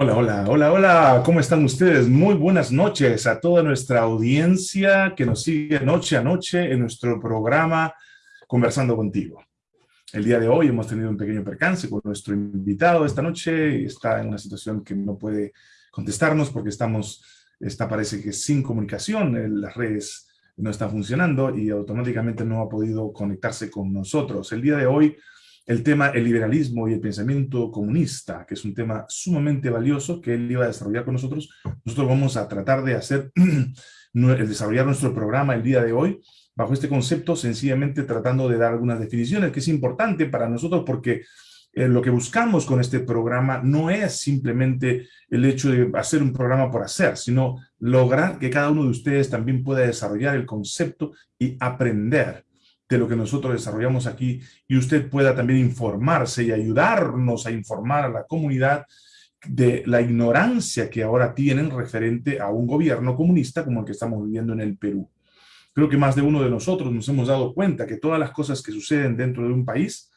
Hola, hola, hola, hola, ¿cómo están ustedes? Muy buenas noches a toda nuestra audiencia que nos sigue noche a noche en nuestro programa Conversando Contigo. El día de hoy hemos tenido un pequeño percance con nuestro invitado esta noche, está en una situación que no puede contestarnos porque estamos, está parece que sin comunicación, las redes no están funcionando y automáticamente no ha podido conectarse con nosotros. El día de hoy el tema el liberalismo y el pensamiento comunista, que es un tema sumamente valioso que él iba a desarrollar con nosotros. Nosotros vamos a tratar de hacer, el desarrollar nuestro programa el día de hoy bajo este concepto, sencillamente tratando de dar algunas definiciones, que es importante para nosotros porque eh, lo que buscamos con este programa no es simplemente el hecho de hacer un programa por hacer, sino lograr que cada uno de ustedes también pueda desarrollar el concepto y aprender de lo que nosotros desarrollamos aquí y usted pueda también informarse y ayudarnos a informar a la comunidad de la ignorancia que ahora tienen referente a un gobierno comunista como el que estamos viviendo en el Perú. Creo que más de uno de nosotros nos hemos dado cuenta que todas las cosas que suceden dentro de un país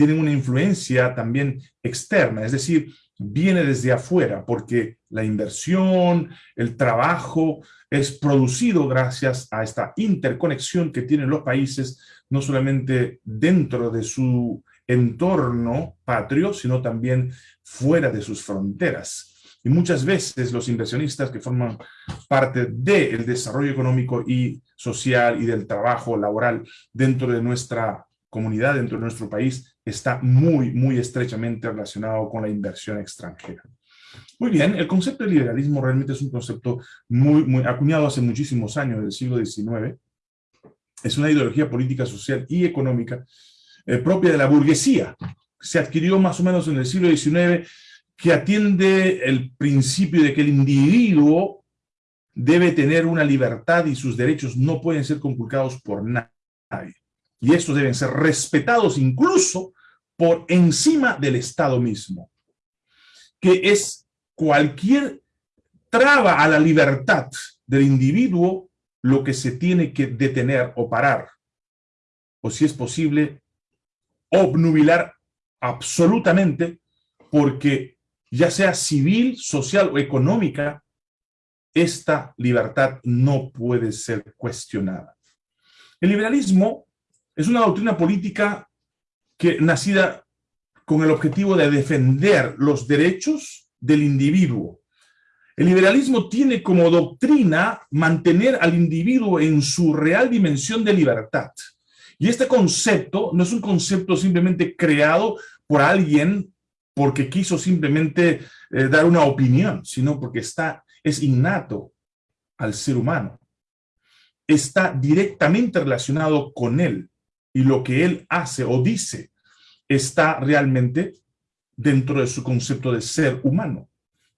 tienen una influencia también externa, es decir, viene desde afuera, porque la inversión, el trabajo es producido gracias a esta interconexión que tienen los países, no solamente dentro de su entorno patrio, sino también fuera de sus fronteras. Y muchas veces los inversionistas que forman parte del desarrollo económico y social y del trabajo laboral dentro de nuestra comunidad, dentro de nuestro país, está muy, muy estrechamente relacionado con la inversión extranjera. Muy bien, el concepto de liberalismo realmente es un concepto muy, muy acuñado hace muchísimos años, del siglo XIX. Es una ideología política, social y económica eh, propia de la burguesía. Se adquirió más o menos en el siglo XIX, que atiende el principio de que el individuo debe tener una libertad y sus derechos no pueden ser conculcados por nadie. Y estos deben ser respetados incluso por encima del Estado mismo, que es cualquier traba a la libertad del individuo lo que se tiene que detener o parar, o si es posible, obnubilar absolutamente, porque ya sea civil, social o económica, esta libertad no puede ser cuestionada. El liberalismo es una doctrina política que nacida con el objetivo de defender los derechos del individuo. El liberalismo tiene como doctrina mantener al individuo en su real dimensión de libertad. Y este concepto no es un concepto simplemente creado por alguien porque quiso simplemente eh, dar una opinión, sino porque está, es innato al ser humano. Está directamente relacionado con él y lo que él hace o dice está realmente dentro de su concepto de ser humano.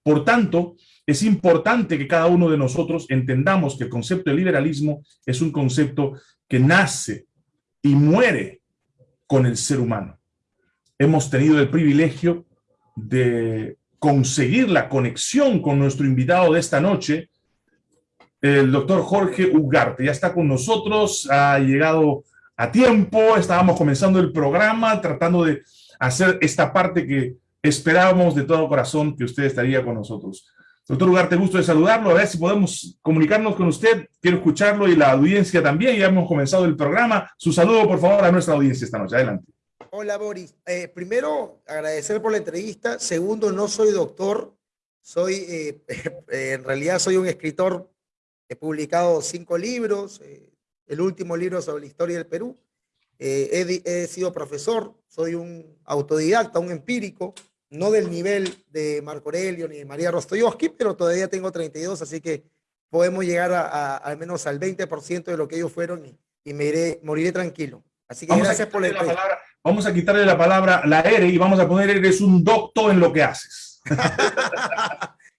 Por tanto, es importante que cada uno de nosotros entendamos que el concepto de liberalismo es un concepto que nace y muere con el ser humano. Hemos tenido el privilegio de conseguir la conexión con nuestro invitado de esta noche, el doctor Jorge Ugarte. Ya está con nosotros, ha llegado a tiempo, estábamos comenzando el programa, tratando de hacer esta parte que esperábamos de todo corazón que usted estaría con nosotros. Doctor Ugarte, gusto de saludarlo, a ver si podemos comunicarnos con usted, quiero escucharlo y la audiencia también, ya hemos comenzado el programa. Su saludo, por favor, a nuestra audiencia esta noche. Adelante. Hola, Boris. Eh, primero, agradecer por la entrevista. Segundo, no soy doctor, soy, eh, en realidad soy un escritor, he publicado cinco libros, eh, el último libro sobre la historia del Perú. Eh, he, sido profesor, soy un autodidacta, un empírico, no del nivel de Marco Aurelio ni de María Rostoyowski, pero todavía tengo 32, así que podemos llegar a, al menos al 20% de lo que ellos fueron y, me iré, moriré tranquilo. Así que gracias por la, palabra. Vamos a quitarle la palabra, la R, y vamos a poner, eres un doctor en lo que haces.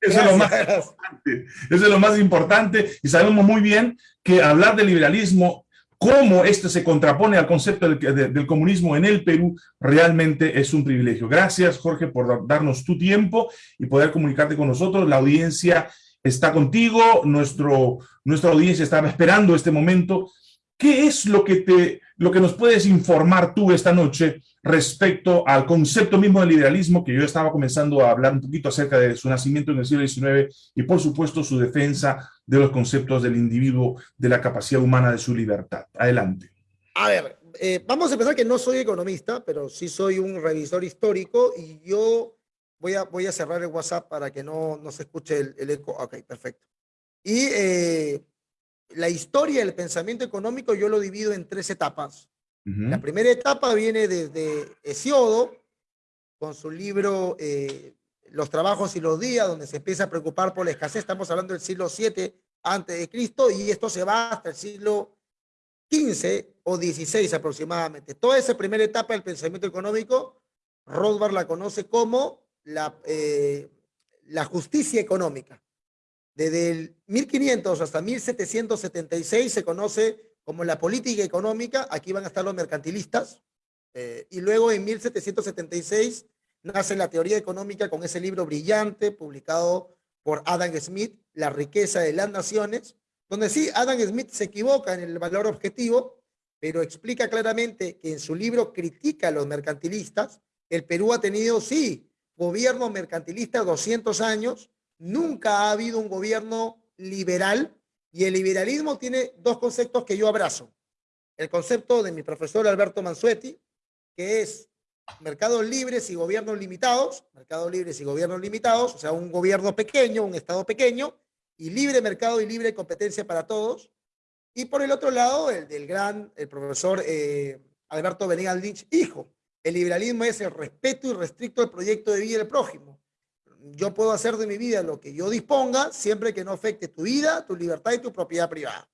Eso es, lo más importante. Eso es lo más importante y sabemos muy bien que hablar de liberalismo, cómo este se contrapone al concepto del, comunismo en el Perú, realmente es un privilegio. Gracias, Jorge, por darnos tu tiempo y poder comunicarte con nosotros. La audiencia está contigo, nuestro, nuestra audiencia estaba esperando este momento. ¿Qué es lo que, te, lo que nos puedes informar tú esta noche respecto al concepto mismo del liberalismo, que yo estaba comenzando a hablar un poquito acerca de su nacimiento en el siglo XIX y por supuesto su defensa de los conceptos del individuo, de la capacidad humana de su libertad. Adelante. A ver, eh, vamos a empezar que no soy economista, pero sí soy un revisor histórico y yo voy a, voy a cerrar el WhatsApp para que no, no se escuche el, eco. Ok, perfecto. Y eh, la historia del pensamiento económico yo lo divido en tres etapas. La primera etapa viene desde Hesiodo, con su libro eh, Los trabajos y los días, donde se empieza a preocupar por la escasez. Estamos hablando del siglo 7 antes de Cristo y esto se va hasta el siglo 15 o 16 aproximadamente. Toda esa primera etapa del pensamiento económico, Rothbard la conoce como la, eh, la justicia económica. Desde el 1500 hasta 1776 se conoce como la política económica, aquí van a estar los mercantilistas, eh, y luego en 1776 nace la teoría económica con ese libro brillante publicado por Adam Smith, La riqueza de las naciones, donde sí, Adam Smith se equivoca en el valor objetivo, pero explica claramente que en su libro critica a los mercantilistas. El Perú ha tenido, sí, gobierno mercantilista 200 años, nunca ha habido un gobierno liberal y el liberalismo tiene dos conceptos que yo abrazo. El concepto de mi profesor Alberto Mansuetti, que es mercados libres y gobiernos limitados, mercados libres y gobiernos limitados, o sea, un gobierno pequeño, un Estado pequeño, y libre mercado y libre competencia para todos. Y por el otro lado, el del gran, el profesor eh, Alberto Venegas Lynch, hijo. El liberalismo es el respeto y restricto al proyecto de vida del prójimo. Yo puedo hacer de mi vida lo que yo disponga, siempre que no afecte tu vida, tu libertad y tu propiedad privada.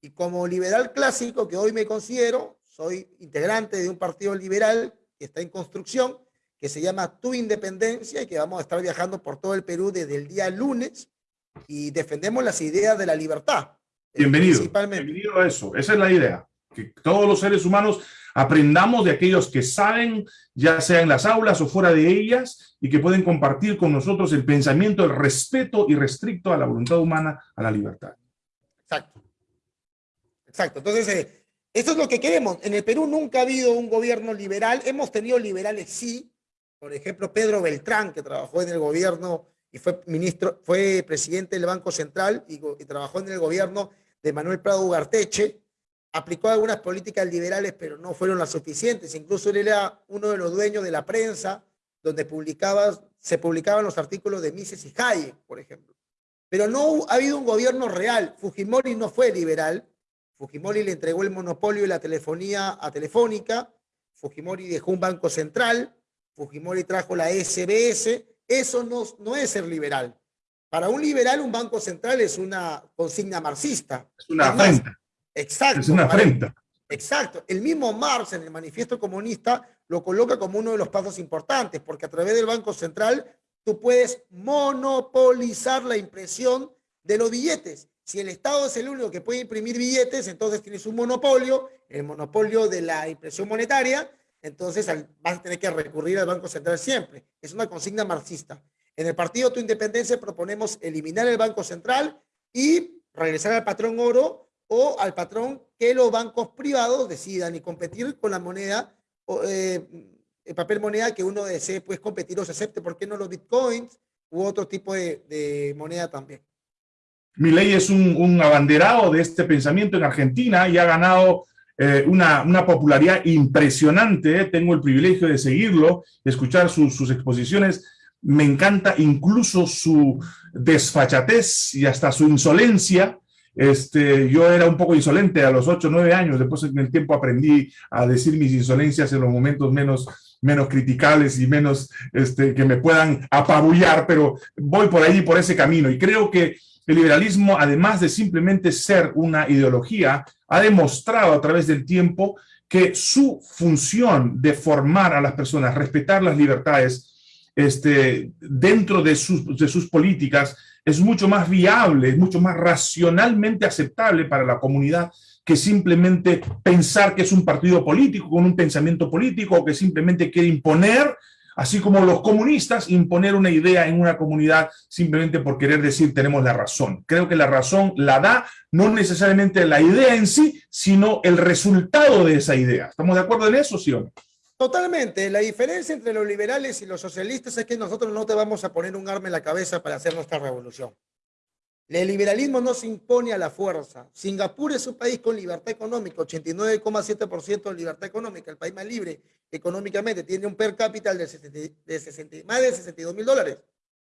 Y como liberal clásico que hoy me considero, soy integrante de un partido liberal que está en construcción, que se llama Tu Independencia y que vamos a estar viajando por todo el Perú desde el día lunes y defendemos las ideas de la libertad. Bienvenido, bienvenido a eso, esa es la idea, que todos los seres humanos aprendamos de aquellos que saben, ya sea en las aulas o fuera de ellas, y que pueden compartir con nosotros el pensamiento, el respeto irrestricto a la voluntad humana, a la libertad. Exacto. Exacto. Entonces, eh, esto es lo que queremos. En el Perú nunca ha habido un gobierno liberal. Hemos tenido liberales, sí. Por ejemplo, Pedro Beltrán, que trabajó en el gobierno y fue ministro, fue presidente del Banco Central y, trabajó en el gobierno de Manuel Prado Ugarteche, aplicó algunas políticas liberales, pero no fueron las suficientes. Incluso él era uno de los dueños de la prensa, donde se publicaban los artículos de Mises y Hayek, por ejemplo. Pero no ha habido un gobierno real. Fujimori no fue liberal. Fujimori le entregó el monopolio de la telefonía a Telefónica. Fujimori dejó un banco central. Fujimori trajo la SBS eso no, no es ser liberal. Para un liberal, un banco central es una consigna marxista. Es una afrenta. Exacto. Es una afrenta. Exacto. El mismo Marx en el manifiesto comunista lo coloca como uno de los pasos importantes, porque a través del Banco Central tú puedes monopolizar la impresión de los billetes. Si el Estado es el único que puede imprimir billetes, entonces tienes un monopolio, el monopolio de la impresión monetaria, entonces vas a tener que recurrir al Banco Central siempre. Es una consigna marxista. En el Partido Tu Independencia proponemos eliminar el Banco Central y regresar al patrón oro o al patrón que los bancos privados decidan y competir con la moneda, eh, el papel moneda que uno desee pues, competir o se acepte. ¿Por qué no los bitcoins u otro tipo de, moneda también? Mi ley es un, un abanderado de este pensamiento en Argentina y ha ganado eh, una, popularidad impresionante, tengo el privilegio de seguirlo, de escuchar sus exposiciones, me encanta incluso su desfachatez y hasta su insolencia, este, yo era un poco insolente a los 8 o 9 años, después en el tiempo aprendí a decir mis insolencias en los momentos menos, menos criticables y menos este, que me puedan apabullar, pero voy por ahí, por ese camino, y creo que el liberalismo, además de simplemente ser una ideología, ha demostrado a través del tiempo que su función de formar a las personas, respetar las libertades este, dentro de sus, de sus políticas, es mucho más viable, es mucho más racionalmente aceptable para la comunidad que simplemente pensar que es un partido político con un pensamiento político o que simplemente quiere imponer así como los comunistas, imponer una idea en una comunidad simplemente por querer decir tenemos la razón. Creo que la razón la da no necesariamente la idea en sí, sino el resultado de esa idea. ¿Estamos de acuerdo en eso, sí o no? Totalmente. La diferencia entre los liberales y los socialistas es que nosotros no te vamos a poner un arma en la cabeza para hacer nuestra revolución. El liberalismo no se impone a la fuerza. Singapur es un país con libertad económica, 89,7% de libertad económica, el país más libre económicamente, tiene un per cápita de, 60, más de 62 mil dólares.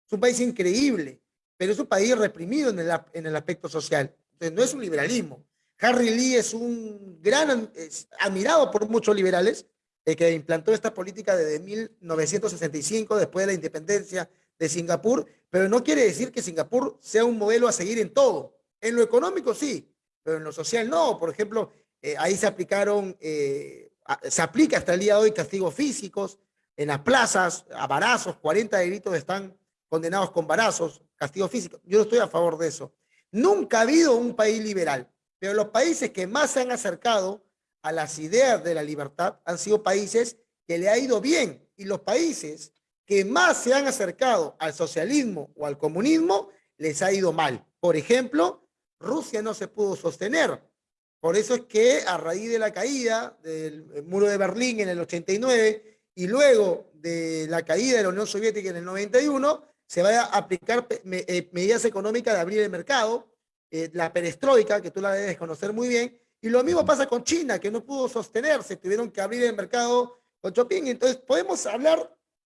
Es un país increíble, pero es un país reprimido en el, aspecto social. Entonces, no es un liberalismo. Harry Lee es un gran, admirado por muchos liberales, el que implantó esta política desde 1965, después de la independencia de Singapur, pero no quiere decir que Singapur sea un modelo a seguir en todo. En lo económico sí, pero en lo social no. Por ejemplo, eh, ahí se aplicaron, eh, se aplica hasta el día de hoy castigos físicos en las plazas, a barazos, 40 delitos están condenados con barazos, castigos físicos. Yo no estoy a favor de eso. Nunca ha habido un país liberal, pero los países que más se han acercado a las ideas de la libertad han sido países que le ha ido bien y los países que más se han acercado al socialismo o al comunismo, les ha ido mal. Por ejemplo, Rusia no se pudo sostener. Por eso es que a raíz de la caída del muro de Berlín en el 89 y luego de la caída de la Unión Soviética en el 91, se va a aplicar eh, medidas económicas de abrir el mercado, eh, la perestroika, que tú la debes conocer muy bien, y lo mismo pasa con China, que no pudo sostenerse, tuvieron que abrir el mercado con Chopin. Entonces, podemos hablar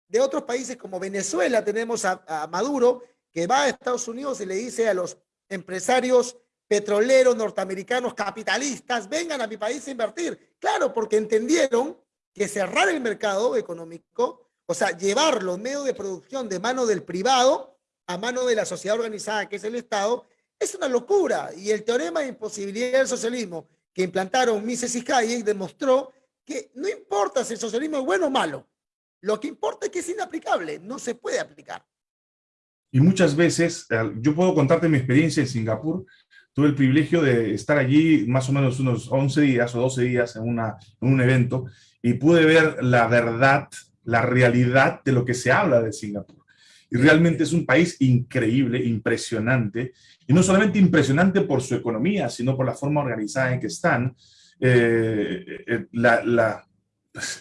de otros países como Venezuela, tenemos a, Maduro, que va a Estados Unidos y le dice a los empresarios petroleros norteamericanos capitalistas, vengan a mi país a invertir. Claro, porque entendieron que cerrar el mercado económico, o sea, llevar los medios de producción de mano del privado a mano de la sociedad organizada, que es el Estado, es una locura. Y el teorema de imposibilidad del socialismo que implantaron Mises y Hayek demostró que no importa si el socialismo es bueno o malo, lo que importa es que es inaplicable, no se puede aplicar. Y muchas veces, yo puedo contarte mi experiencia en Singapur, tuve el privilegio de estar allí más o menos unos 11 días o 12 días en, una, en un evento y pude ver la verdad, la realidad de lo que se habla de Singapur. Y realmente es un país increíble, impresionante, y no solamente impresionante por su economía, sino por la forma organizada en que están. Eh, eh, la,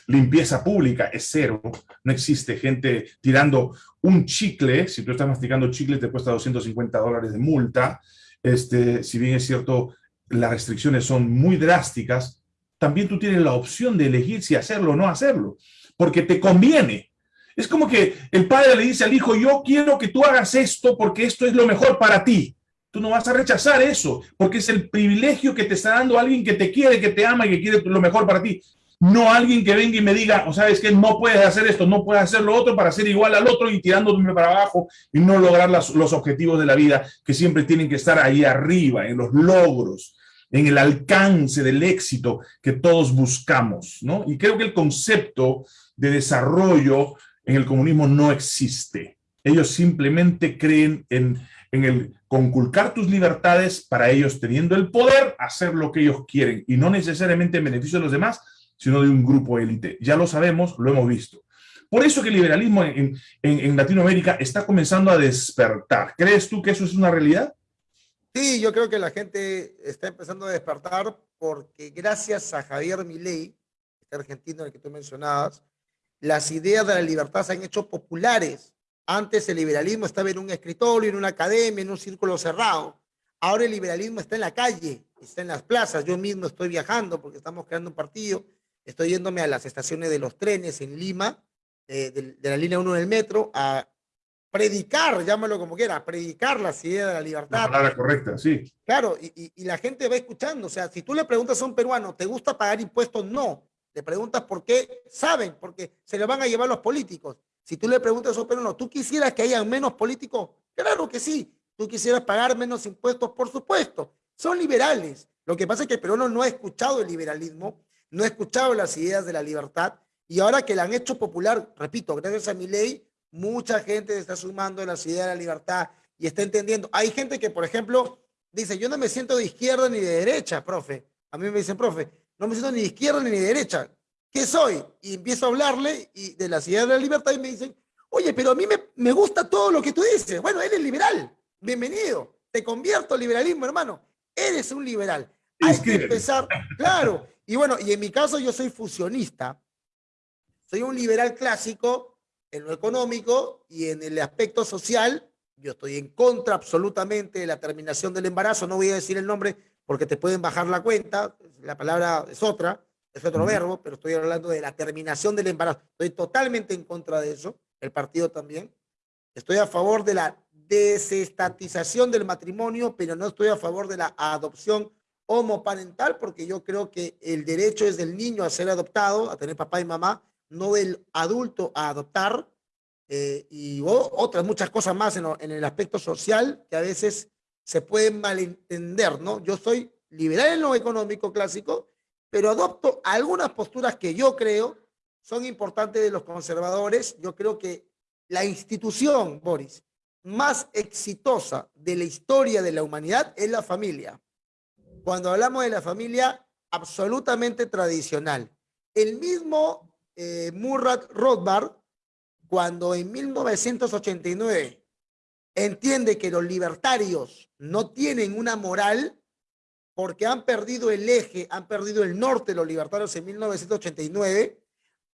limpieza pública es cero, no existe gente tirando un chicle, si tú estás masticando chicle te cuesta 250 dólares de multa, este, si bien es cierto, las restricciones son muy drásticas, también tú tienes la opción de elegir si hacerlo o no hacerlo, porque te conviene. Es como que el padre le dice al hijo, yo quiero que tú hagas esto porque esto es lo mejor para ti. Tú no vas a rechazar eso, porque es el privilegio que te está dando alguien que te quiere, que te ama y que quiere lo mejor para ti no alguien que venga y me diga, o sabes que no puedes hacer esto, no puedes hacer lo otro para ser igual al otro y tirándome para abajo y no lograr los objetivos de la vida que siempre tienen que estar ahí arriba, en los logros, en el alcance del éxito que todos buscamos, ¿no? Y creo que el concepto de desarrollo en el comunismo no existe. Ellos simplemente creen en, en el conculcar tus libertades para ellos teniendo el poder hacer lo que ellos quieren y no necesariamente en beneficio de los demás, sino de un grupo élite. Ya lo sabemos, lo hemos visto. Por eso que el liberalismo en, en, Latinoamérica está comenzando a despertar. ¿Crees tú que eso es una realidad? Sí, yo creo que la gente está empezando a despertar porque gracias a Javier Milei, este argentino el que tú mencionabas, las ideas de la libertad se han hecho populares. Antes el liberalismo estaba en un escritorio, en una academia, en un círculo cerrado. Ahora el liberalismo está en la calle, está en las plazas. Yo mismo estoy viajando porque estamos creando un partido estoy yéndome a las estaciones de los trenes en Lima, eh, de, la línea 1 del metro, a predicar, llámalo como quiera, predicar las ideas de la libertad. La palabra correcta, sí. Claro, y, y, la gente va escuchando. O sea, si tú le preguntas a un peruano, ¿te gusta pagar impuestos? No. Le preguntas por qué, saben, porque se le van a llevar los políticos. Si tú le preguntas a un peruano, ¿tú quisieras que haya menos políticos? Claro que sí. ¿Tú quisieras pagar menos impuestos? Por supuesto. Son liberales. Lo que pasa es que el peruano no ha escuchado el liberalismo no ha escuchado las ideas de la libertad y ahora que la han hecho popular, repito, gracias a mi ley, mucha gente está sumando las ideas de la libertad y está entendiendo. Hay gente que, por ejemplo, dice, yo no me siento de izquierda ni de derecha, profe. A mí me dicen, profe, no me siento ni de izquierda ni de derecha. ¿Qué soy? Y empiezo a hablarle y de las ideas de la libertad y me dicen, oye, pero a mí me, me gusta todo lo que tú dices. Bueno, eres liberal. Bienvenido. Te convierto al liberalismo, hermano. Eres un liberal. Hay que empezar, claro, y bueno, y en mi caso yo soy fusionista. soy un liberal clásico en lo económico y en el aspecto social. Yo estoy en contra absolutamente de la terminación del embarazo. No voy a decir el nombre porque te pueden bajar la cuenta. La palabra es otra, es otro verbo, pero estoy hablando de la terminación del embarazo. Estoy totalmente en contra de eso. El partido también. Estoy a favor de la desestatización del matrimonio, pero no estoy a favor de la adopción homoparental, porque yo creo que el derecho es del niño a ser adoptado, a tener papá y mamá, no del adulto a adoptar, eh, y otras muchas cosas más en, el aspecto social que a veces se pueden malentender, ¿no? Yo soy liberal en lo económico clásico, pero adopto algunas posturas que yo creo son importantes de los conservadores. Yo creo que la institución, Boris, más exitosa de la historia de la humanidad es la familia. Cuando hablamos de la familia, absolutamente tradicional. El mismo eh, Murray Rothbard, cuando en 1989 entiende que los libertarios no tienen una moral porque han perdido el eje, han perdido el norte los libertarios en 1989,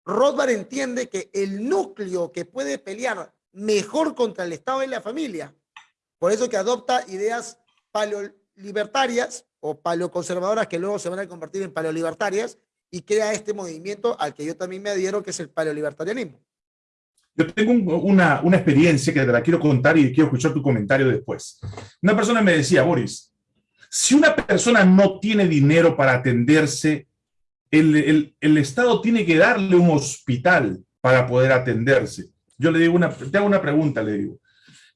Rothbard entiende que el núcleo que puede pelear mejor contra el Estado es la familia. Por eso que adopta ideas paleolibertarias o paleoconservadoras que luego se van a convertir en paleolibertarias y crea este movimiento al que yo también me adhiero, que es el paleolibertarianismo. Yo tengo una, una experiencia que te la quiero contar y quiero escuchar tu comentario después. Una persona me decía, Boris, si una persona no tiene dinero para atenderse, el, el, el Estado tiene que darle un hospital para poder atenderse. Yo le digo una, te hago una pregunta, le digo,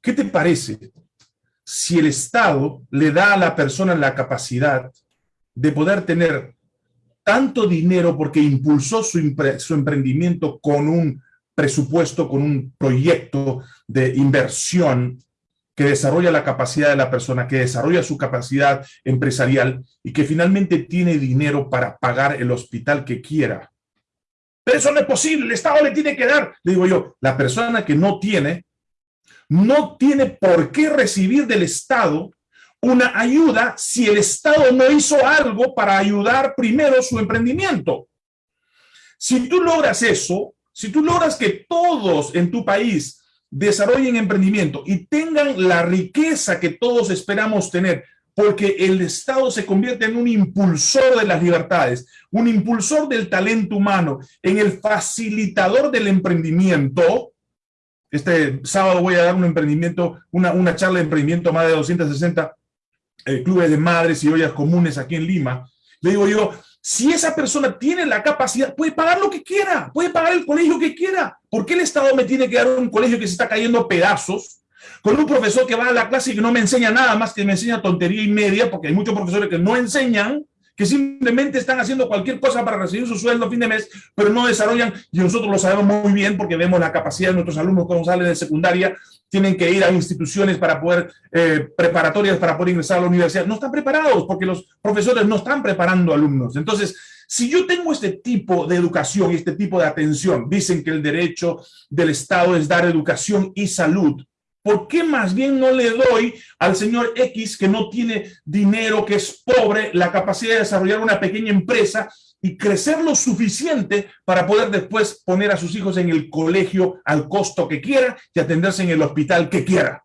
¿qué te parece si el Estado le da a la persona la capacidad de poder tener tanto dinero porque impulsó su, emprendimiento con un presupuesto, con un proyecto de inversión que desarrolla la capacidad de la persona, que desarrolla su capacidad empresarial y que finalmente tiene dinero para pagar el hospital que quiera. Pero eso no es posible, el Estado le tiene que dar. Le digo yo, la persona que no tiene, no tiene por qué recibir del Estado una ayuda si el Estado no hizo algo para ayudar primero su emprendimiento. Si tú logras eso, si tú logras que todos en tu país desarrollen emprendimiento y tengan la riqueza que todos esperamos tener, porque el Estado se convierte en un impulsor de las libertades, un impulsor del talento humano, en el facilitador del emprendimiento. Este sábado voy a dar un emprendimiento, una, una charla de emprendimiento a más de 260 eh, clubes de madres y ollas comunes aquí en Lima. Le digo yo, si esa persona tiene la capacidad, puede pagar lo que quiera, puede pagar el colegio que quiera. ¿Por qué el Estado me tiene que dar un colegio que se está cayendo a pedazos? con un profesor que va a la clase y que no me enseña nada más que me enseña tontería y media, porque hay muchos profesores que no enseñan, que simplemente están haciendo cualquier cosa para recibir su sueldo a fin de mes, pero no desarrollan, y nosotros lo sabemos muy bien porque vemos la capacidad de nuestros alumnos cuando salen de secundaria, tienen que ir a instituciones para poder, eh, preparatorias para poder ingresar a la universidad. No están preparados porque los profesores no están preparando alumnos. Entonces, si yo tengo este tipo de educación y este tipo de atención, dicen que el derecho del Estado es dar educación y salud, ¿Por qué más bien no le doy al señor X que no tiene dinero, que es pobre, la capacidad de desarrollar una pequeña empresa y crecer lo suficiente para poder después poner a sus hijos en el colegio al costo que quiera y atenderse en el hospital que quiera?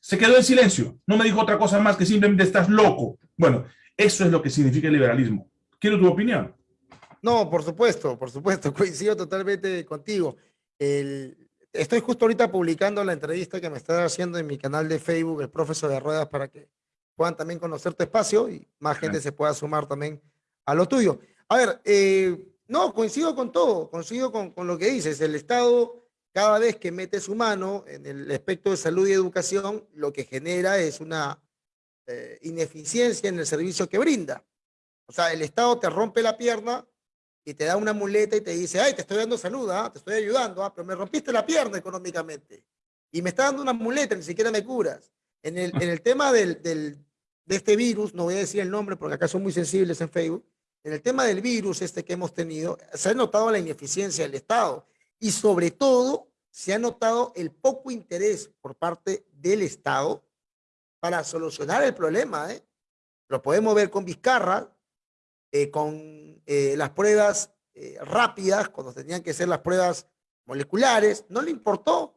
Se quedó en silencio, no me dijo otra cosa más que simplemente estás loco. Bueno, eso es lo que significa el liberalismo. Quiero tu opinión. No, por supuesto, por supuesto, coincido totalmente contigo. El, estoy justo ahorita publicando la entrevista que me está haciendo en mi canal de Facebook, el profesor de ruedas, para que puedan también conocer tu espacio y más gente se pueda sumar también a lo tuyo. A ver, eh, no, coincido con todo, coincido con, con, lo que dices. El Estado, cada vez que mete su mano en el aspecto de salud y educación, lo que genera es una eh, ineficiencia en el servicio que brinda. O sea, el Estado te rompe la pierna y te da una muleta y te dice, ay, te estoy dando salud, ¿ah? te estoy ayudando, ¿ah? pero me rompiste la pierna económicamente. Y me está dando una muleta, ni siquiera me curas. En el, en el tema del, del, de este virus, no voy a decir el nombre porque acá son muy sensibles en Facebook, en el tema del virus este que hemos tenido, se ha notado la ineficiencia del Estado y sobre todo se ha notado el poco interés por parte del Estado para solucionar el problema. ¿eh? Lo podemos ver con Vizcarra, eh, con eh, las pruebas eh, rápidas, cuando tenían que ser las pruebas moleculares, no le importó.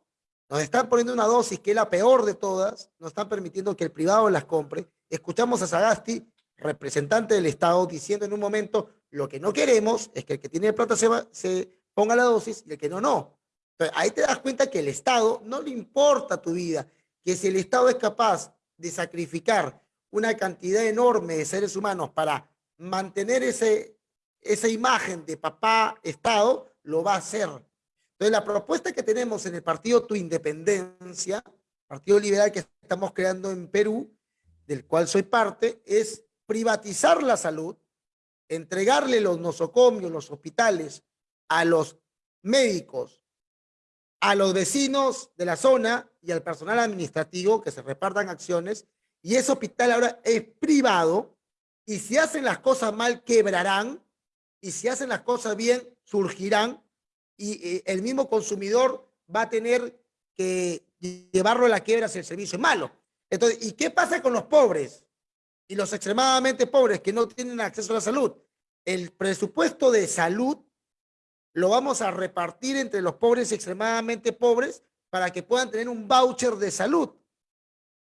Nos están poniendo una dosis que es la peor de todas, nos están permitiendo que el privado las compre. Escuchamos a Sagasti, representante del Estado, diciendo en un momento, lo que no queremos es que el que tiene plata se, se ponga la dosis y el que no, no. Entonces, ahí te das cuenta que el Estado no le importa tu vida, que si el Estado es capaz de sacrificar una cantidad enorme de seres humanos para mantener ese, esa imagen de papá Estado, lo va a hacer. Entonces, la propuesta que tenemos en el partido Tu Independencia, partido liberal que estamos creando en Perú, del cual soy parte, es privatizar la salud, entregarle los nosocomios, los hospitales, a los médicos, a los vecinos de la zona y al personal administrativo que se repartan acciones, y ese hospital ahora es privado, y si hacen las cosas mal, quebrarán, y si hacen las cosas bien, surgirán, y eh, el mismo consumidor va a tener que llevarlo a la quiebra si el servicio es malo. Entonces, ¿y qué pasa con los pobres? Y los extremadamente pobres que no tienen acceso a la salud. El presupuesto de salud lo vamos a repartir entre los pobres y extremadamente pobres para que puedan tener un voucher de salud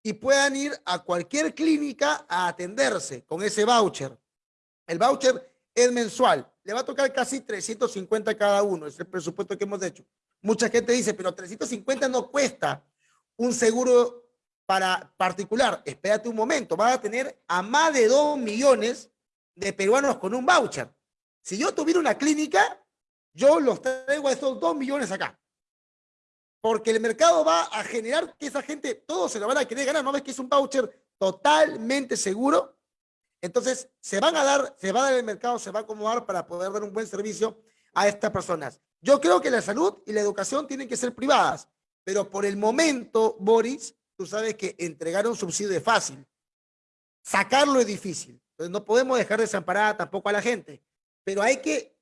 y puedan ir a cualquier clínica a atenderse con ese voucher. El voucher es mensual, le va a tocar casi 350 cada uno, es el presupuesto que hemos hecho. Mucha gente dice, pero 350 no cuesta un seguro para particular. Espérate un momento, vas a tener a más de 2 millones de peruanos con un voucher. Si yo tuviera una clínica, yo los traigo a esos dos millones acá. Porque el mercado va a generar que esa gente, todos se lo van a querer ganar. ¿No ves que es un voucher totalmente seguro? Entonces, se van a dar, se va a dar el mercado, se va a acomodar para poder dar un buen servicio a estas personas. Yo creo que la salud y la educación tienen que ser privadas, pero por el momento, Boris, tú sabes que entregar un subsidio es fácil. Sacarlo es difícil. Entonces, no podemos dejar desamparada tampoco a la gente, pero hay que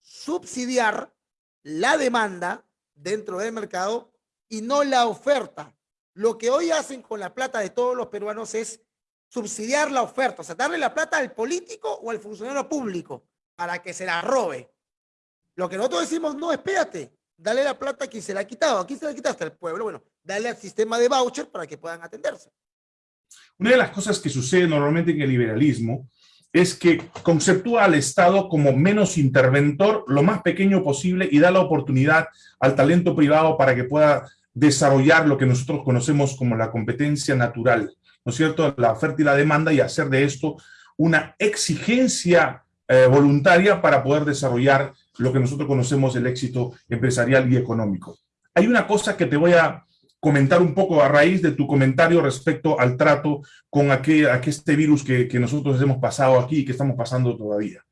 subsidiar la demanda dentro del mercado y no la oferta. Lo que hoy hacen con la plata de todos los peruanos es subsidiar la oferta, o sea, darle la plata al político o al funcionario público para que se la robe. Lo que nosotros decimos, no, espérate, dale la plata a quien se la ha quitado. ¿A quién se la quitaste? Al pueblo. Bueno, dale al sistema de voucher para que puedan atenderse. Una de las cosas que sucede normalmente en el liberalismo es que conceptúa al Estado como menos interventor, lo más pequeño posible y da la oportunidad al talento privado para que pueda desarrollar lo que nosotros conocemos como la competencia natural, ¿no es cierto? La oferta y la demanda y hacer de esto una exigencia eh, voluntaria para poder desarrollar lo que nosotros conocemos el éxito empresarial y económico. Hay una cosa que te voy a comentar un poco a raíz de tu comentario respecto al trato con aquel, este virus que, nosotros hemos pasado aquí y que estamos pasando todavía.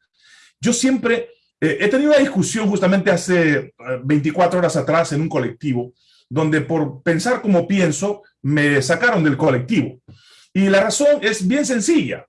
Yo siempre eh, he tenido una discusión justamente hace 24 eh, horas atrás en un colectivo, donde por pensar como pienso, me sacaron del colectivo. Y la razón es bien sencilla.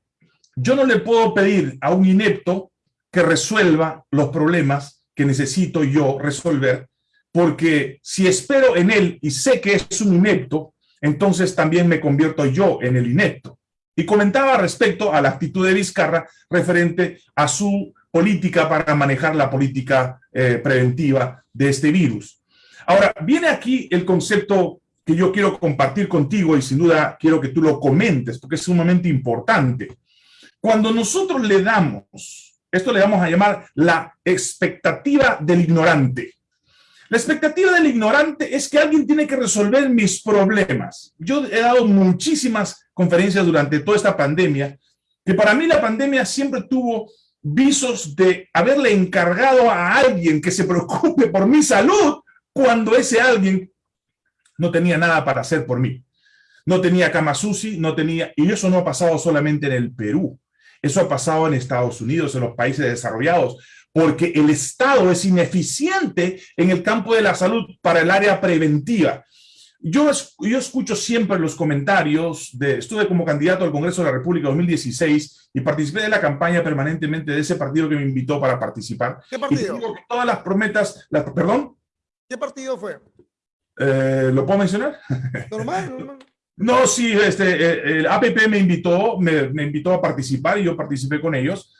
Yo no le puedo pedir a un inepto que resuelva los problemas que necesito yo resolver porque si espero en él y sé que es un inepto, entonces también me convierto yo en el inepto. Y comentaba respecto a la actitud de Vizcarra referente a su política para manejar la política eh, preventiva de este virus. Ahora, viene aquí el concepto que yo quiero compartir contigo y sin duda quiero que tú lo comentes porque es sumamente importante. Cuando nosotros le damos, esto le vamos a llamar la expectativa del ignorante. La expectativa del ignorante es que alguien tiene que resolver mis problemas. Yo he dado muchísimas conferencias durante toda esta pandemia, que para mí la pandemia siempre tuvo visos de haberle encargado a alguien que se preocupe por mi salud cuando ese alguien no tenía nada para hacer por mí. No tenía cama no tenía... Y eso no ha pasado solamente en el Perú. Eso ha pasado en Estados Unidos, en los países desarrollados porque el Estado es ineficiente en el campo de la salud para el área preventiva. Yo, yo escucho siempre los comentarios, de, estuve como candidato al Congreso de la República 2016 y participé de la campaña permanentemente de ese partido que me invitó para participar. ¿Qué partido? Y digo que todas las prometas, ¿perdón? ¿Qué partido fue? Eh, ¿Lo puedo mencionar? Normal, normal. No, sí, este, eh, el APP me invitó, me, me invitó a participar y yo participé con ellos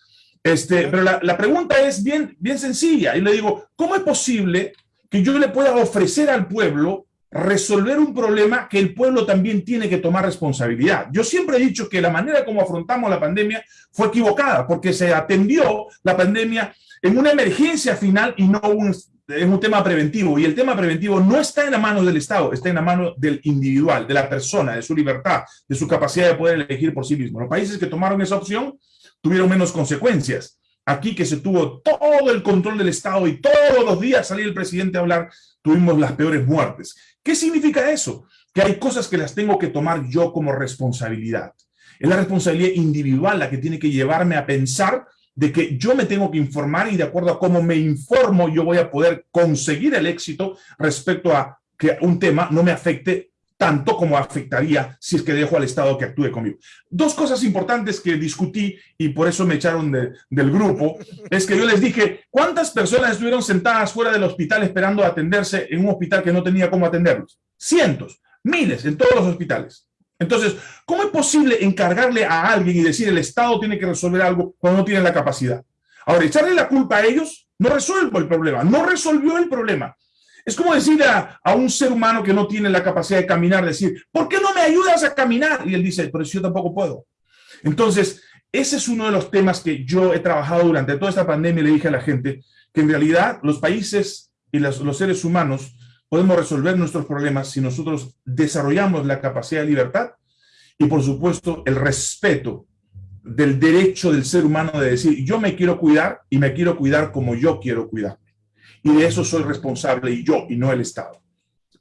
Este, pero la, pregunta es bien, bien sencilla. Y le digo, ¿cómo es posible que yo le pueda ofrecer al pueblo resolver un problema que el pueblo también tiene que tomar responsabilidad. Yo siempre he dicho que la manera como afrontamos la pandemia fue equivocada, porque se atendió la pandemia en una emergencia final y no un, en un tema preventivo. Y el tema preventivo no está en la mano del Estado, está en la mano del individual, de la persona, de su libertad, de su capacidad de poder elegir por sí mismo. Los países que tomaron esa opción tuvieron menos consecuencias. Aquí que se tuvo todo el control del Estado y todos los días salía el presidente a hablar, tuvimos las peores muertes. ¿Qué significa eso? Que hay cosas que las tengo que tomar yo como responsabilidad. Es la responsabilidad individual la que tiene que llevarme a pensar de que yo me tengo que informar y de acuerdo a cómo me informo yo voy a poder conseguir el éxito respecto a que un tema no me afecte tanto como afectaría si es que dejo al Estado que actúe conmigo. Dos cosas importantes que discutí y por eso me echaron del grupo, es que yo les dije, ¿cuántas personas estuvieron sentadas fuera del hospital esperando atenderse en un hospital que no tenía cómo atenderlos? Cientos, miles en todos los hospitales. Entonces, ¿cómo es posible encargarle a alguien y decir el Estado tiene que resolver algo cuando no tiene la capacidad? Ahora, echarle la culpa a ellos no resuelve el problema, no resolvió el problema. Es como decir a, un ser humano que no tiene la capacidad de caminar, decir, ¿por qué no me ayudas a caminar? Y él dice, pero yo tampoco puedo. Entonces, ese es uno de los temas que yo he trabajado durante toda esta pandemia y le dije a la gente que en realidad los países y los seres humanos podemos resolver nuestros problemas si nosotros desarrollamos la capacidad de libertad y, por supuesto, el respeto del derecho del ser humano de decir, yo me quiero cuidar y me quiero cuidar como yo quiero cuidarme. Y de eso soy responsable y yo, y no el Estado.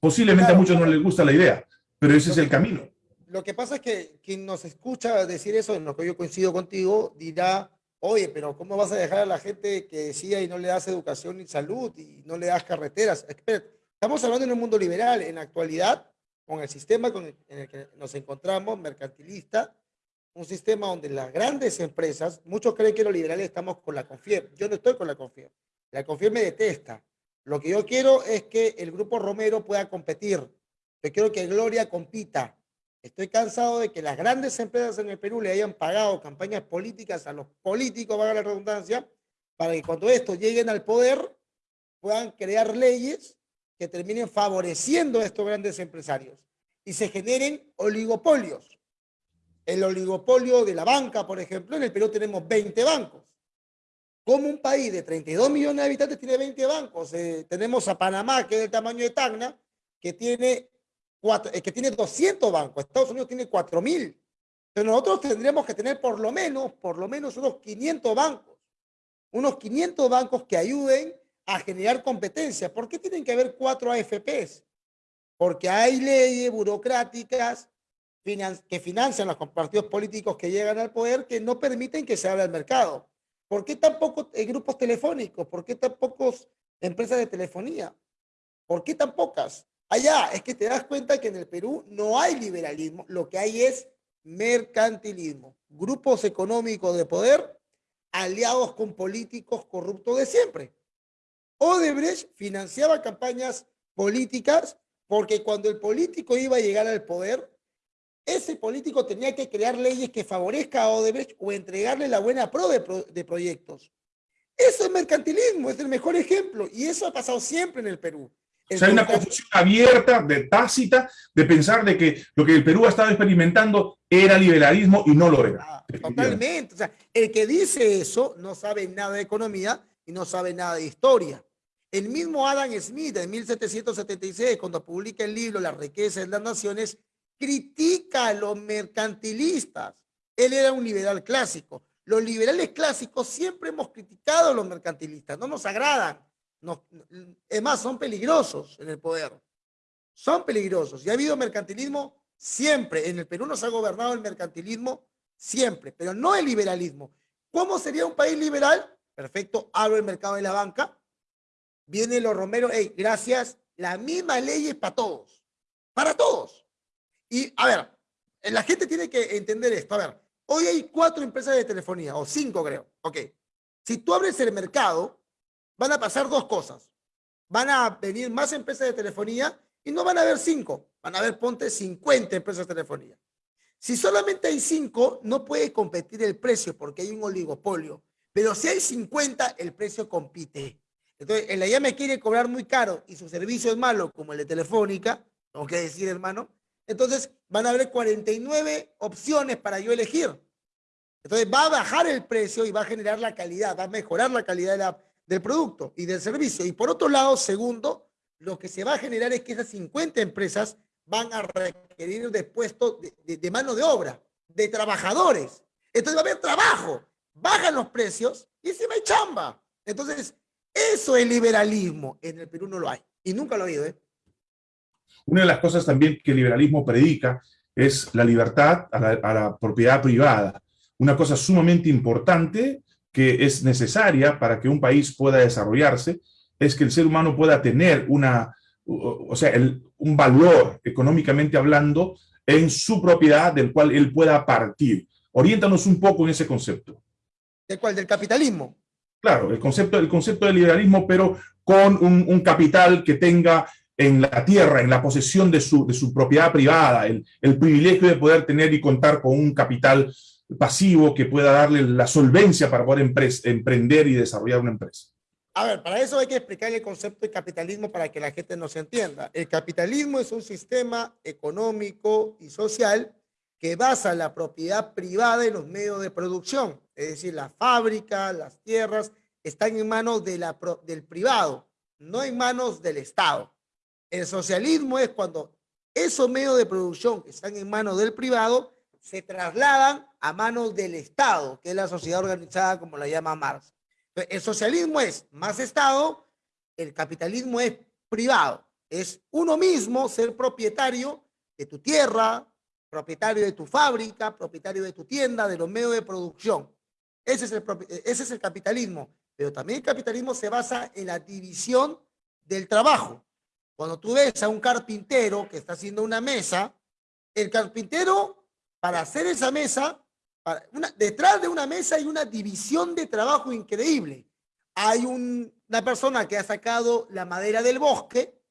Posiblemente a muchos no les gusta la idea, pero ese es el camino. Lo que pasa es que quien nos escucha decir eso, en lo que yo coincido contigo, dirá, oye, pero ¿cómo vas a dejar a la gente que decía y no le das educación ni salud y no le das carreteras? Estamos hablando en un mundo liberal. En la actualidad, con el sistema en el que nos encontramos, mercantilista, un sistema donde las grandes empresas, muchos creen que los liberales estamos con la CONFIER. Yo no estoy con la CONFIER. La CONFIER me detesta. Lo que yo quiero es que el grupo Romero pueda competir. Yo quiero que Gloria compita. Estoy cansado de que las grandes empresas en el Perú le hayan pagado campañas políticas a los políticos, valga la redundancia, para que cuando estos lleguen al poder puedan crear leyes que terminen favoreciendo a estos grandes empresarios y se generen oligopolios. El oligopolio de la banca, por ejemplo, en el Perú tenemos 20 bancos. Como un país de 32 millones de habitantes tiene 20 bancos? Eh, tenemos a Panamá, que es del tamaño de Tacna, que tiene, eh, que tiene 200 bancos. Estados Unidos tiene 4 mil. Pero nosotros tendríamos que tener por lo menos, por lo menos unos 500 bancos. Unos 500 bancos que ayuden a generar competencia. ¿Por qué tienen que haber cuatro AFPs? Porque hay leyes burocráticas que financian los partidos políticos que llegan al poder que no permiten que se abra el mercado. ¿Por qué tan pocos eh, grupos telefónicos? ¿Por qué tan pocos empresas de telefonía? ¿Por qué tan pocas? Allá es que te das cuenta que en el Perú no hay liberalismo, lo que hay es mercantilismo. Grupos económicos de poder aliados con políticos corruptos de siempre. Odebrecht financiaba campañas políticas porque cuando el político iba a llegar al poder, ese político tenía que crear leyes que favorezca a Odebrecht o entregarle la buena pro de, proyectos. Eso es mercantilismo, es el mejor ejemplo. Y eso ha pasado siempre en el Perú. O hay una confusión abierta, de tácita, de pensar de que lo que el Perú ha estado experimentando era liberalismo y no lo era. Ah, totalmente. O sea, el que dice eso no sabe nada de economía y no sabe nada de historia. El mismo Adam Smith en 1776, cuando publica el libro La riqueza de las naciones, critica a los mercantilistas. Él era un liberal clásico. Los liberales clásicos siempre hemos criticado a los mercantilistas, no nos agradan. es más, son peligrosos en el poder. Son peligrosos. Y ha habido mercantilismo siempre. En el Perú nos ha gobernado el mercantilismo siempre, pero no el liberalismo. ¿Cómo sería un país liberal? Perfecto, abro el mercado de la banca, Vienen los romeros, hey, gracias, la misma ley es para todos, para todos. Y a ver, la gente tiene que entender esto. A ver, hoy hay cuatro empresas de telefonía, o cinco creo. Ok. Si tú abres el mercado, van a pasar dos cosas. Van a venir más empresas de telefonía y no van a haber cinco. Van a haber, ponte, 50 empresas de telefonía. Si solamente hay cinco, no puede competir el precio porque hay un oligopolio. Pero si hay 50, el precio compite. Entonces, el allá me quiere cobrar muy caro y su servicio es malo, como el de Telefónica, tengo que decir, hermano. Entonces, van a haber 49 opciones para yo elegir. Entonces, va a bajar el precio y va a generar la calidad, va a mejorar la calidad del producto y del servicio. Y por otro lado, segundo, lo que se va a generar es que esas 50 empresas van a requerir de puestos de mano de obra, de trabajadores. Entonces va a haber trabajo, bajan los precios y se me chamba. Entonces, eso es liberalismo. En el Perú no lo hay. Y nunca lo ha habido. ¿eh? Una de las cosas también que el liberalismo predica es la libertad a la, a la propiedad privada. Una cosa sumamente importante que es necesaria para que un país pueda desarrollarse es que el ser humano pueda tener una, o sea, el, un valor económicamente hablando en su propiedad del cual él pueda partir. Oriéntanos un poco en ese concepto. ¿De cuál? ¿Del capitalismo? Claro, el concepto, el concepto del liberalismo, pero con un, un capital que tenga en la tierra, en la posesión de su, de su propiedad privada, el, el, privilegio de poder tener y contar con un capital pasivo que pueda darle la solvencia para poder emprender y desarrollar una empresa. A ver, para eso hay que explicar el concepto de capitalismo para que la gente nos entienda. El capitalismo es un sistema económico y social que basa la propiedad privada en los medios de producción, es decir, la fábrica, las tierras, están en manos de la, del privado, no en manos del Estado. El socialismo es cuando esos medios de producción que están en manos del privado se trasladan a manos del Estado, que es la sociedad organizada como la llama Marx. El socialismo es más Estado, el capitalismo es privado. Es uno mismo ser propietario de tu tierra, propietario de tu fábrica, propietario de tu tienda, de los medios de producción. Ese es el, ese es el capitalismo. Pero también el capitalismo se basa en la división del trabajo. Cuando tú ves a un carpintero que está haciendo una mesa, el carpintero, para hacer esa mesa, una, detrás de una mesa hay una división de trabajo increíble. Hay un, una persona que ha sacado la madera del bosque,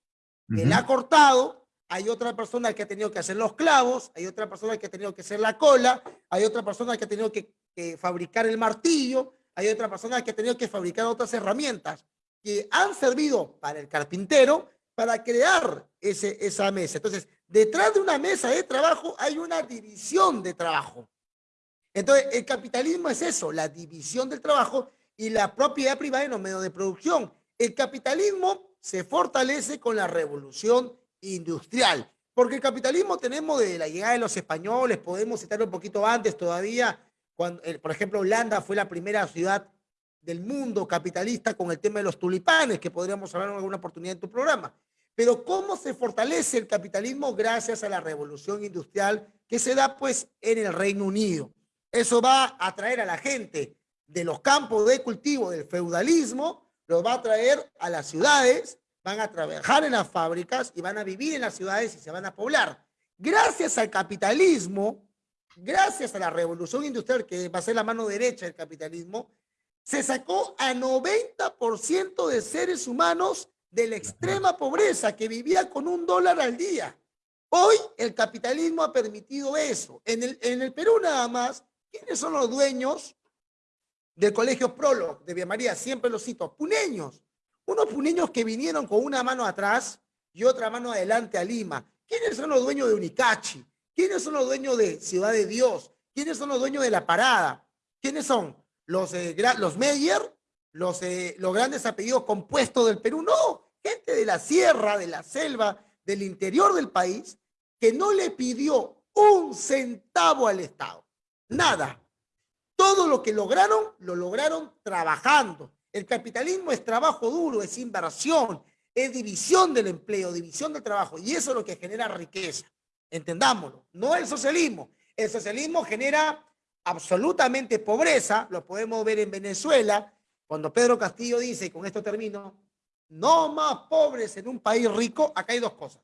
que la ha cortado, hay otra persona que ha tenido que hacer los clavos, hay otra persona que ha tenido que hacer la cola, hay otra persona que ha tenido que, que fabricar el martillo, hay otra persona que ha tenido que fabricar otras herramientas que han servido para el carpintero para crear ese, esa mesa. Entonces, detrás de una mesa de trabajo hay una división de trabajo. Entonces, el capitalismo es eso, la división del trabajo y la propiedad privada en los medios de producción. El capitalismo se fortalece con la revolución industrial. Porque el capitalismo tenemos de la llegada de los españoles, podemos citar un poquito antes todavía, cuando, por ejemplo, Holanda fue la primera ciudad del mundo capitalista con el tema de los tulipanes, que podríamos hablar en alguna oportunidad en tu programa. Pero ¿cómo se fortalece el capitalismo gracias a la revolución industrial que se da pues en el Reino Unido? Eso va a atraer a la gente de los campos de cultivo del feudalismo, los va a traer a las ciudades van a trabajar en las fábricas y van a vivir en las ciudades y se van a poblar. Gracias al capitalismo, gracias a la revolución industrial, que va a ser la mano derecha del capitalismo, se sacó a 90% de seres humanos de la extrema pobreza que vivía con un dólar al día. Hoy el capitalismo ha permitido eso. En el, en el Perú nada más, ¿quiénes son los dueños del colegio Prolo de Vía María? Siempre los cito, puneños. Unos puneños que vinieron con una mano atrás y otra mano adelante a Lima. ¿Quiénes son los dueños de Unicachi? ¿Quiénes son los dueños de Ciudad de Dios? ¿Quiénes son los dueños de La Parada? ¿Quiénes son? ¿Los, eh, los Meyer? Los, eh, ¿Los grandes apellidos compuestos del Perú? No, gente de la sierra, de la selva, del interior del país, que no le pidió un centavo al Estado. Nada. Todo lo que lograron, lo lograron trabajando, el capitalismo es trabajo duro, es inversión, es división del empleo, división del trabajo, y eso es lo que genera riqueza. Entendámoslo, no el socialismo. El socialismo genera absolutamente pobreza, lo podemos ver en Venezuela, cuando Pedro Castillo dice, y con esto termino, no más pobres en un país rico, acá hay dos cosas.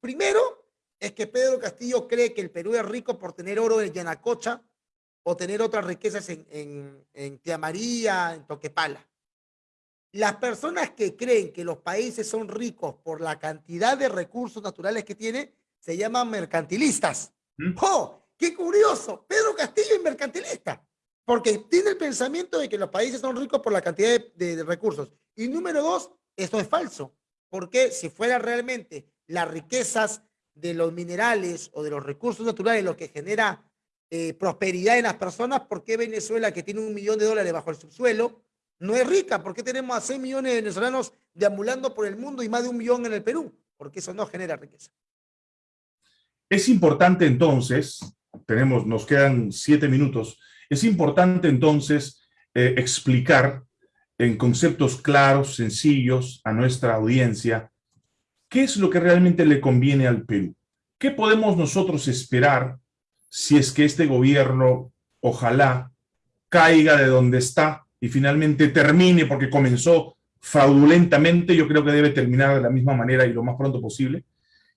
Primero, es que Pedro Castillo cree que el Perú es rico por tener oro en Yanacocha o tener otras riquezas en, en, en Tía María, en Toquepala. Las personas que creen que los países son ricos por la cantidad de recursos naturales que tienen, se llaman mercantilistas. ¡Oh! ¡Qué curioso! Pedro Castillo es mercantilista. Porque tiene el pensamiento de que los países son ricos por la cantidad de, recursos. Y número dos, esto es falso. Porque si fuera realmente las riquezas de los minerales o de los recursos naturales lo que genera eh, prosperidad en las personas, ¿por qué Venezuela, que tiene un millón de dólares bajo el subsuelo, no es rica? ¿Por qué tenemos a 6 millones de venezolanos deambulando por el mundo y más de un millón en el Perú? Porque eso no genera riqueza. Es importante entonces, tenemos, nos quedan siete minutos, es importante entonces eh, explicar en conceptos claros, sencillos a nuestra audiencia, qué es lo que realmente le conviene al Perú. ¿Qué podemos nosotros esperar si es que este gobierno, ojalá, caiga de donde está y finalmente termine, porque comenzó fraudulentamente, yo creo que debe terminar de la misma manera y lo más pronto posible.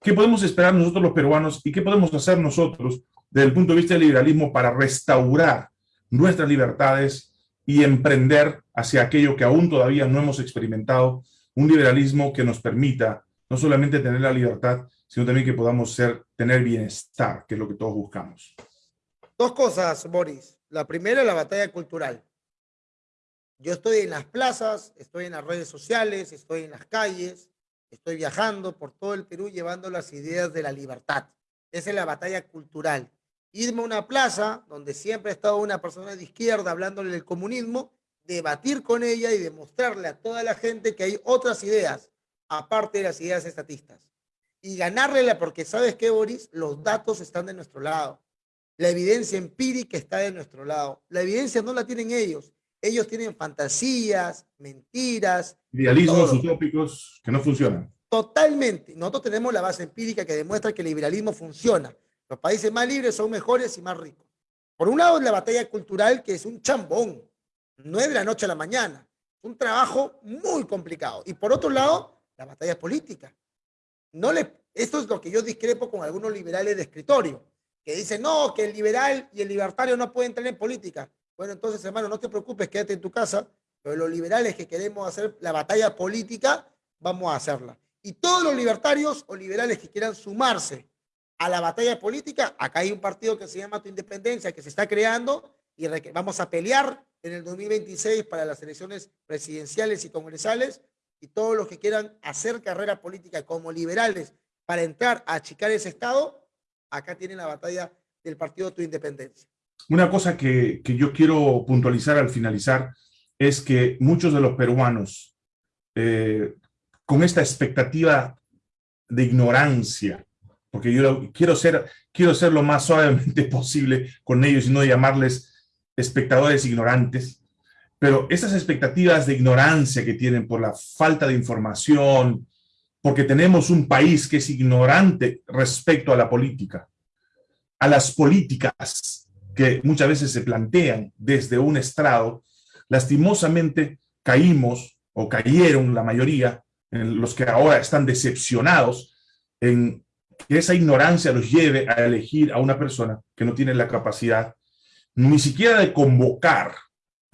¿Qué podemos esperar nosotros los peruanos y qué podemos hacer nosotros desde el punto de vista del liberalismo para restaurar nuestras libertades y emprender hacia aquello que aún todavía no hemos experimentado, un liberalismo que nos permita no solamente tener la libertad, sino también que podamos ser, tener bienestar, que es lo que todos buscamos. Dos cosas, Boris. La primera la batalla cultural. Yo estoy en las plazas, estoy en las redes sociales, estoy en las calles, estoy viajando por todo el Perú llevando las ideas de la libertad. Esa es la batalla cultural. Irme a una plaza donde siempre ha estado una persona de izquierda hablándole del comunismo, debatir con ella y demostrarle a toda la gente que hay otras ideas, aparte de las ideas estatistas y ganarle, porque sabes qué, Boris, los datos están de nuestro lado. La evidencia empírica está de nuestro lado. La evidencia no la tienen ellos. Ellos tienen fantasías, mentiras. Idealismos utópicos que no funcionan. Totalmente. Nosotros tenemos la base empírica que demuestra que el liberalismo funciona. Los países más libres son mejores y más ricos. Por un lado, la batalla cultural, que es un chambón. No es de la noche a la mañana. Un trabajo muy complicado. Y por otro lado, la batalla política no esto es lo que yo discrepo con algunos liberales de escritorio, que dicen, no, que el liberal y el libertario no pueden entrar en política. Bueno, entonces, hermano, no te preocupes, quédate en tu casa, pero los liberales que queremos hacer la batalla política, vamos a hacerla. Y todos los libertarios o liberales que quieran sumarse a la batalla política, acá hay un partido que se llama Tu Independencia, que se está creando y vamos a pelear en el 2026 para las elecciones presidenciales y congresales y todos los que quieran hacer carrera política como liberales para entrar a achicar ese Estado, acá tienen la batalla del Partido Tu Independencia. Una cosa que, que yo quiero puntualizar al finalizar es que muchos de los peruanos, eh, con esta expectativa de ignorancia, porque yo quiero ser, quiero ser lo más suavemente posible con ellos y no llamarles espectadores ignorantes, pero esas expectativas de ignorancia que tienen por la falta de información, porque tenemos un país que es ignorante respecto a la política, a las políticas que muchas veces se plantean desde un estrado, lastimosamente caímos o cayeron la mayoría, en los que ahora están decepcionados en que esa ignorancia los lleve a elegir a una persona que no tiene la capacidad ni siquiera de convocar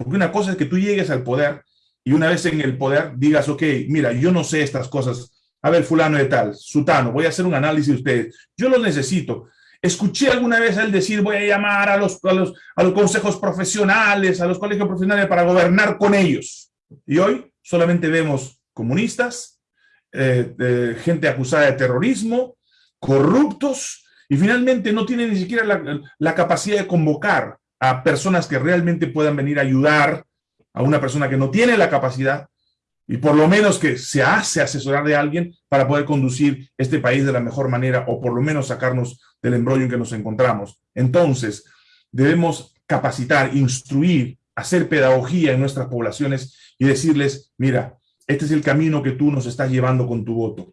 porque una cosa es que tú llegues al poder y una vez en el poder digas, ok, mira, yo no sé estas cosas. A ver, fulano de tal, sutano, voy a hacer un análisis de ustedes. Yo los necesito. Escuché alguna vez a él decir, voy a llamar a los, a los, a los consejos profesionales, a los colegios profesionales para gobernar con ellos. Y hoy solamente vemos comunistas, eh, gente acusada de terrorismo, corruptos, y finalmente no tienen ni siquiera la, la capacidad de convocar a personas que realmente puedan venir a ayudar a una persona que no tiene la capacidad y por lo menos que se hace asesorar de alguien para poder conducir este país de la mejor manera o por lo menos sacarnos del embrollo en que nos encontramos. Entonces, debemos capacitar, instruir, hacer pedagogía en nuestras poblaciones y decirles, mira, este es el camino que tú nos estás llevando con tu voto.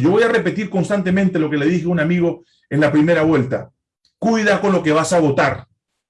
Yo voy a repetir constantemente lo que le dije a un amigo en la primera vuelta. Cuida con lo que vas a votar.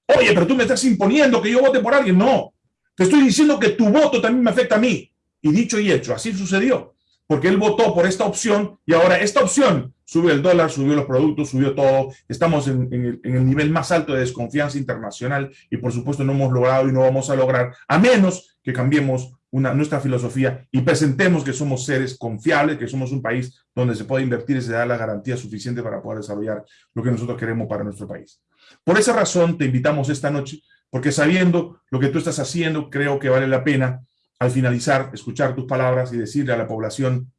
Oye, pero tú me estás imponiendo que yo vote por alguien. No, te estoy diciendo que tu voto también me afecta a mí. Y dicho y hecho, así sucedió. Porque él votó por esta opción y ahora esta opción subió el dólar, subió los productos, subió todo. Estamos en, en el nivel más alto de desconfianza internacional y por supuesto no hemos logrado y no vamos a lograr, a menos que cambiemos una, nuestra filosofía y presentemos que somos seres confiables, que somos un país donde se puede invertir y se da la garantía suficiente para poder desarrollar lo que nosotros queremos para nuestro país. Por esa razón te invitamos esta noche porque sabiendo lo que tú estás haciendo, creo que vale la pena al finalizar escuchar tus palabras y decirle a la población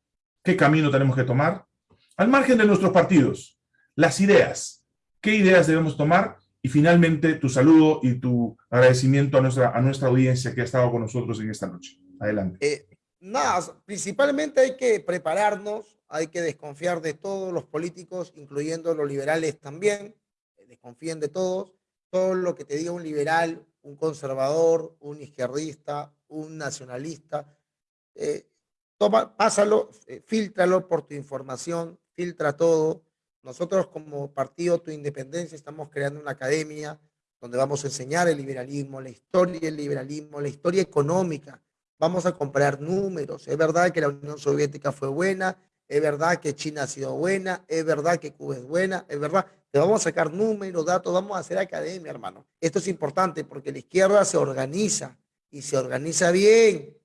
qué camino tenemos que tomar, al margen de nuestros partidos, las ideas, qué ideas debemos tomar y finalmente tu saludo y tu agradecimiento a nuestra, a nuestra audiencia que ha estado con nosotros en esta noche. Adelante. Eh, nada, principalmente hay que prepararnos, hay que desconfiar de todos los políticos, incluyendo los liberales también, desconfíen de todos, todo lo que te diga un liberal, un conservador, un izquierdista, un nacionalista, eh, toma, pásalo, eh, filtralo por tu información, filtra todo. Nosotros como Partido Tu Independencia estamos creando una academia donde vamos a enseñar el liberalismo, la historia del liberalismo, la historia económica. Vamos a comprar números. Es verdad que la Unión Soviética fue buena, es verdad que China ha sido buena, es verdad que Cuba es buena, es verdad. Te vamos a sacar números, datos, vamos a hacer academia, hermano. Esto es importante porque la izquierda se organiza y se organiza bien,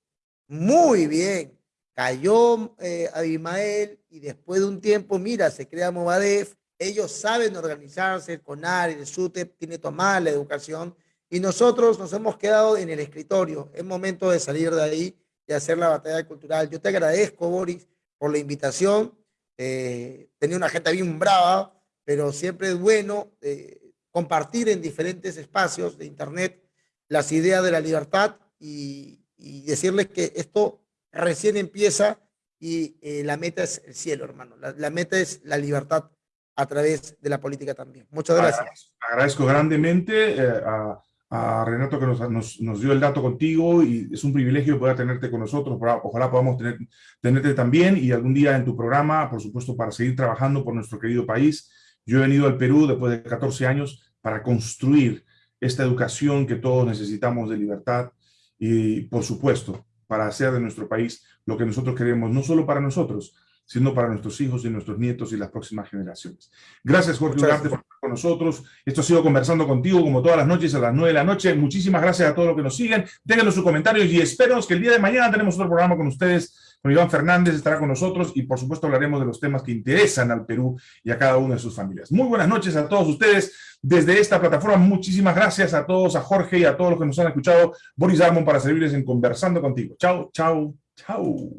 muy bien. Cayó eh, Abimael y después de un tiempo, mira, se crea Movadef. Ellos saben organizarse, el CONAR, el SUTEP, tiene tomada la educación y nosotros nos hemos quedado en el escritorio. Es momento de salir de ahí y hacer la batalla cultural. Yo te agradezco, Boris, por la invitación. Eh, tenía una gente bien brava, pero siempre es bueno eh, compartir en diferentes espacios de Internet las ideas de la libertad y, decirles que esto recién empieza y eh, la meta es el cielo, hermano. La, meta es la libertad a través de la política también. Muchas gracias. Agradezco grandemente a a Renato que nos, nos, dio el dato contigo y es un privilegio poder tenerte con nosotros, ojalá podamos tener, tenerte también y algún día en tu programa, por supuesto, para seguir trabajando por nuestro querido país. Yo he venido al Perú después de 14 años para construir esta educación que todos necesitamos de libertad y, por supuesto, para hacer de nuestro país lo que nosotros queremos, no solo para nosotros, sino para nuestros hijos y nuestros nietos y las próximas generaciones. Gracias, Jorge Ugarte, por estar con nosotros. Esto ha sido Conversando Contigo, como todas las noches, a las 9 de la noche. Muchísimas gracias a todos los que nos siguen. Déjenos sus comentarios y espero que el día de mañana tenemos otro programa con ustedes. Con Iván Fernández estará con nosotros y, por supuesto, hablaremos de los temas que interesan al Perú y a cada una de sus familias. Muy buenas noches a todos ustedes desde esta plataforma. Muchísimas gracias a todos, a Jorge y a todos los que nos han escuchado. Boris Armon para servirles en Conversando Contigo. Chao, chao, chao.